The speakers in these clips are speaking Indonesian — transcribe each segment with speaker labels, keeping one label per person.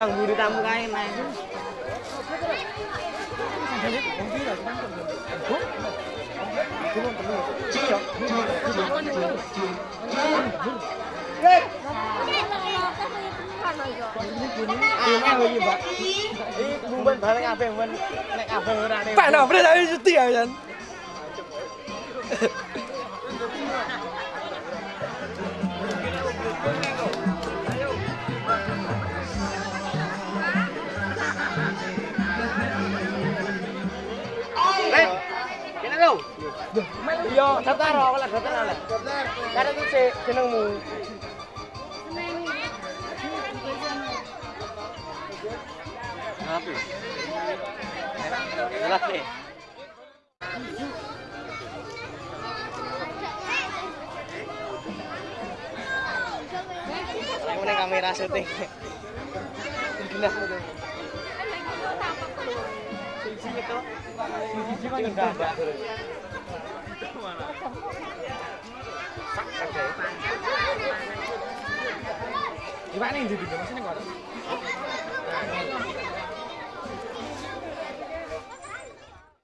Speaker 1: Thằng Bùi
Speaker 2: Tam gai mà. Bạn nào bên đây
Speaker 1: tỉa vậy? Yo, daftar kok lah daftar lah. Karena itu sih jenengmu. Apa? Jelas nih. Aku nih kamera syuting. Jelas itu. Sisi itu. Sisi kan enggak ada. Gimana yang jadi kok?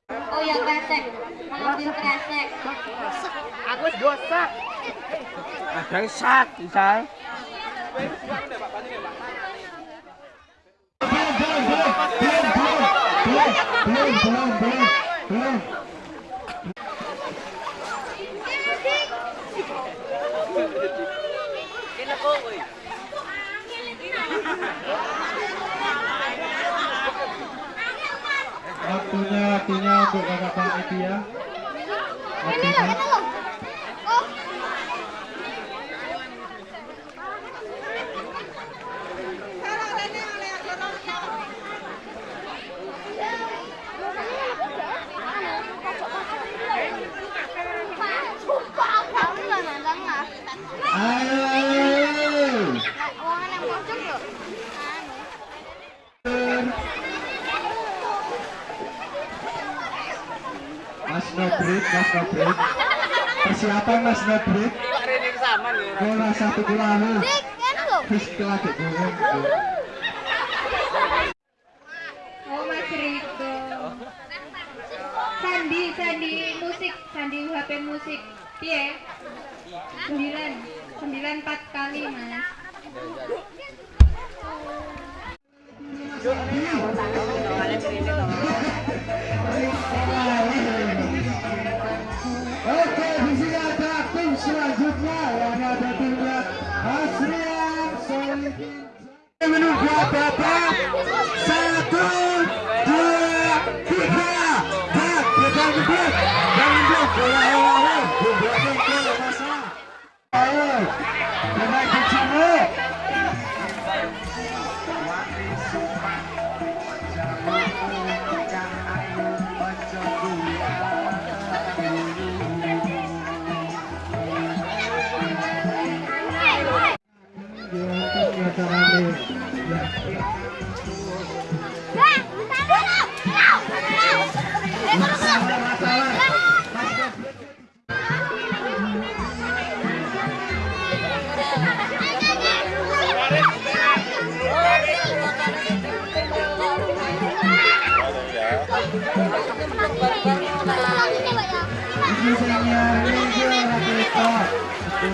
Speaker 3: Oh yang kresek, mengambil kresek.
Speaker 1: Aku wis gosak. Ada sak, bisa.
Speaker 4: Waktunya, waktunya untuk kakak.
Speaker 3: Ini
Speaker 4: Mas Nobrit. Persiapan Mas Nobrit.
Speaker 1: Ini sama nih.
Speaker 4: Bola satu kulana.
Speaker 3: Dik, kan loh.
Speaker 4: Terus lagi gunung.
Speaker 3: Oh Mas Riko. Sandi, Sandi musik, Sandi HP musik. Piye? Sembilan, sembilan empat kali Mas.
Speaker 4: Oke, Aê!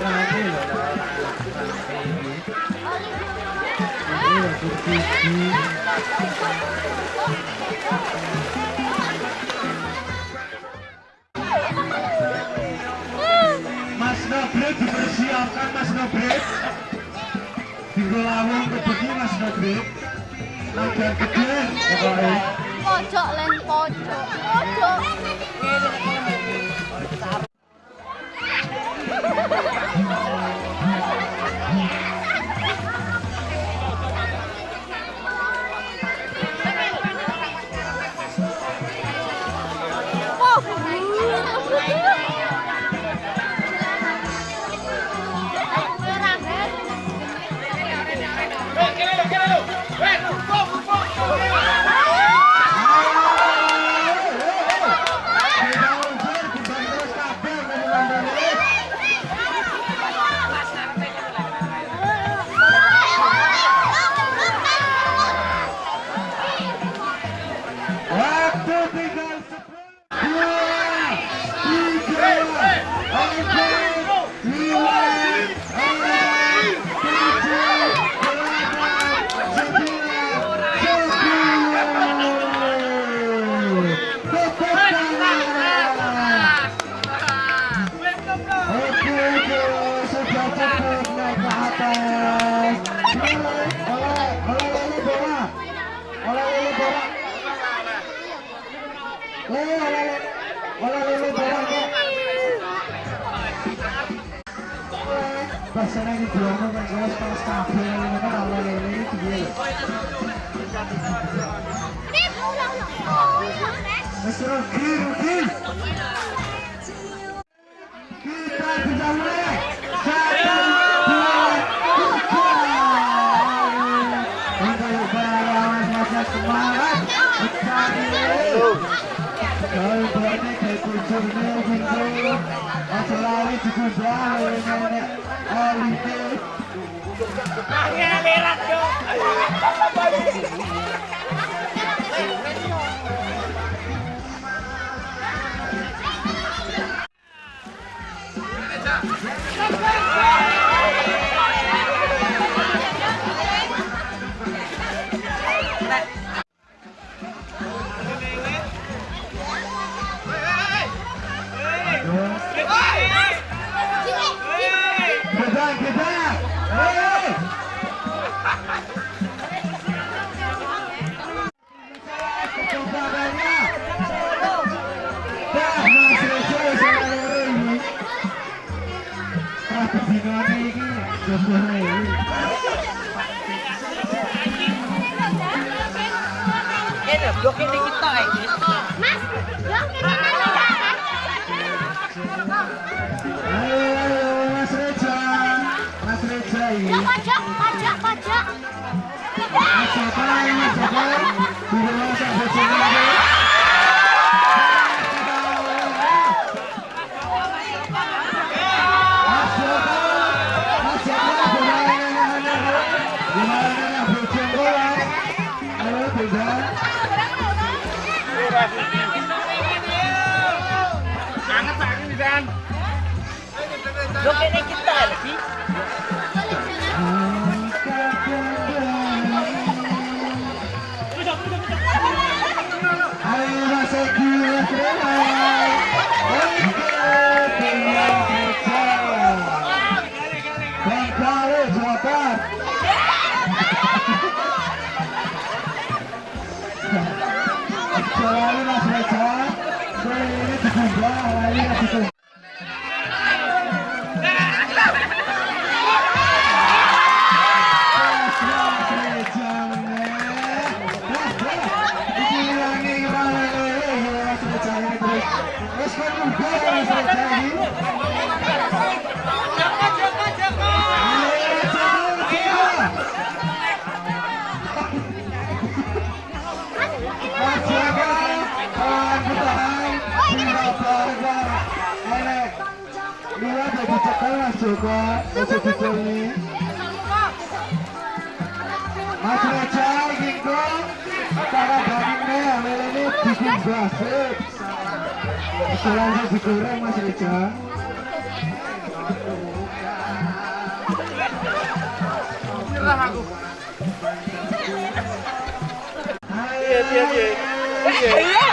Speaker 4: Mas Nobret dipersiapkan Mas Nobret. Di lawang kebegi Mas Nobret. Lagan gede pokoknya.
Speaker 3: Pojok len pojok. Pojok.
Speaker 4: Ruki, Ruki. Kita banyak kayak kucurnya
Speaker 1: Blok ini kita ini.
Speaker 4: Ayo, ayo, Mas Reja. Mas Reja.
Speaker 2: Pajak, pajak, pajak.
Speaker 4: Mas Joko, Mas. Di rumah saya
Speaker 1: Sangat sakit di sana. Blok ini kita lagi.
Speaker 4: Lagi Mas Reja kok cara bagine lele bikin basik. Bisa langsung digoreng Mas Reja.
Speaker 1: Nyerah aku.
Speaker 4: Iya,
Speaker 1: iya, iya. Iya.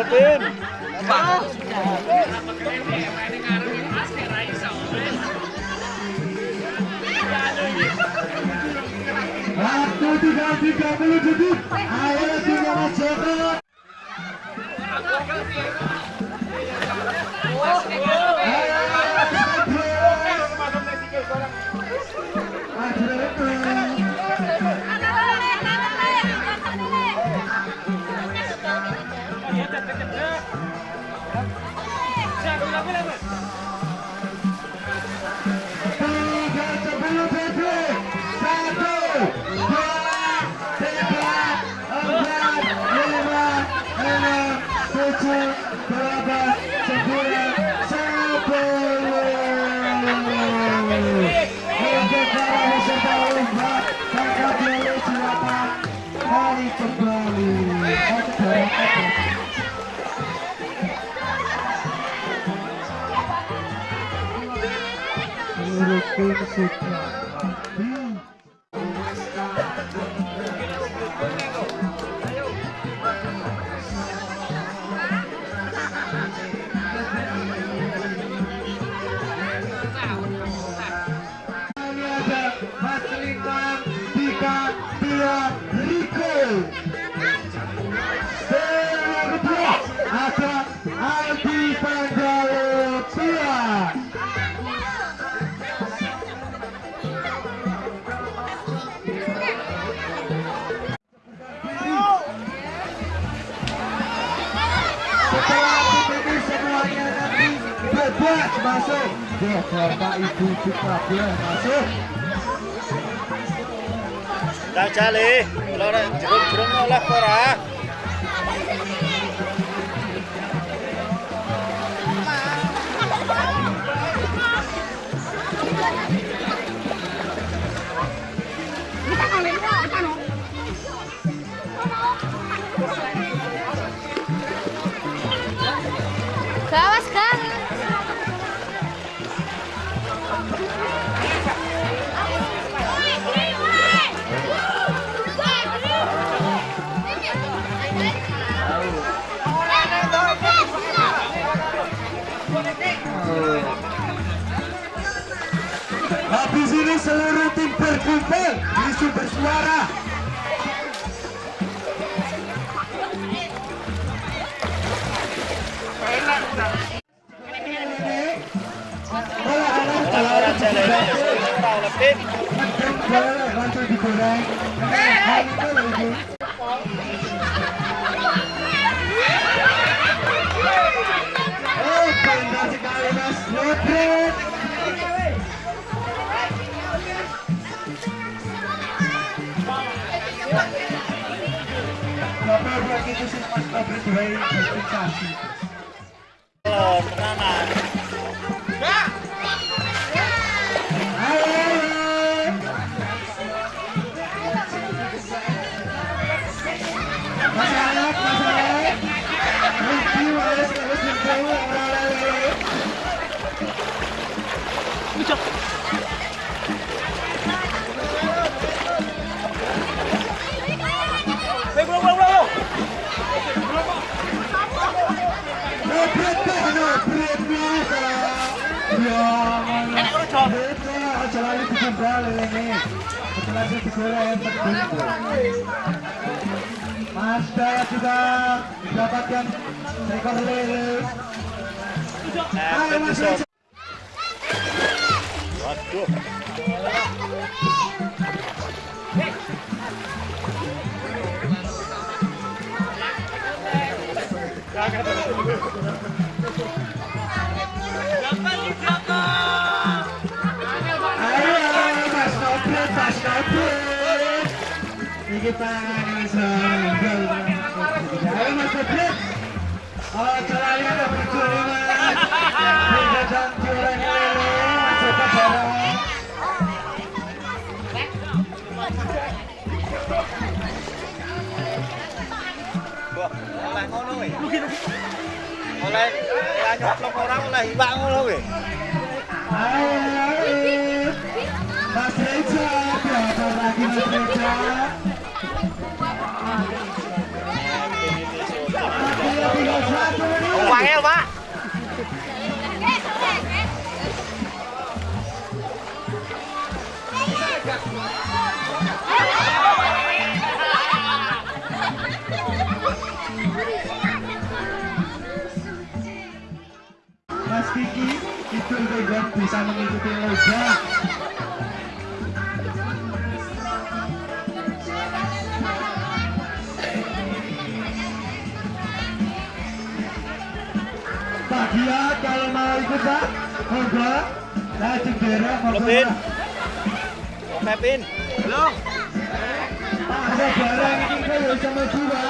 Speaker 4: Tá vendo? Untuk para peserta lomba Kakak Biolo silakan kembali masuk ya bapak ibu juga boleh masuk
Speaker 5: Jangan jali, kalau jangan
Speaker 2: jangan jangan
Speaker 4: jangan Ini seluruh tim berkumpul di sumber suara. Kalau Mas Nodrit Mas Dara juga mendapatkan ekor lele. Ayo Mas.
Speaker 5: Waduh. Oleh ngono we. Oleh ya nyoplok orang oleh iwak ngono we.
Speaker 4: Ayo, ayo. Mas Mas Kiki, itu juga bisa mengikuti lomba. Honda Honda ได้จิงเบระมาปินแปปินลง Ada barang kita yang sama juga